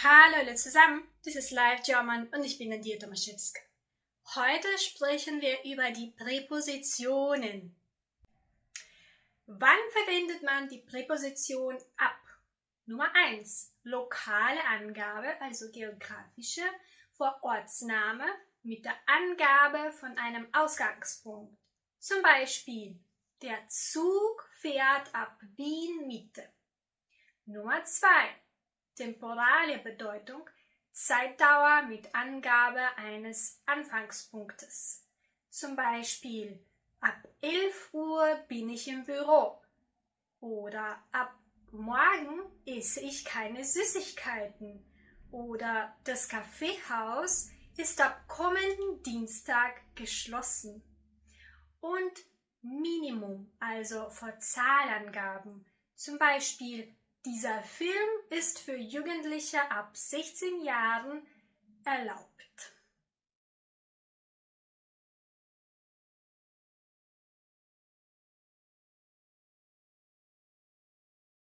Hallo alle zusammen, das ist Live German und ich bin Nadia Tomaszewska. Heute sprechen wir über die Präpositionen. Wann verwendet man die Präposition ab? Nummer 1. Lokale Angabe, also geografische, vor Ortsname mit der Angabe von einem Ausgangspunkt. Zum Beispiel, der Zug fährt ab Wien Mitte. Nummer 2 temporale Bedeutung Zeitdauer mit Angabe eines Anfangspunktes. Zum Beispiel ab 11 Uhr bin ich im Büro oder ab morgen esse ich keine Süßigkeiten oder das Kaffeehaus ist ab kommenden Dienstag geschlossen. Und Minimum, also vor Zahlangaben, zum Beispiel dieser Film ist für Jugendliche ab 16 Jahren erlaubt.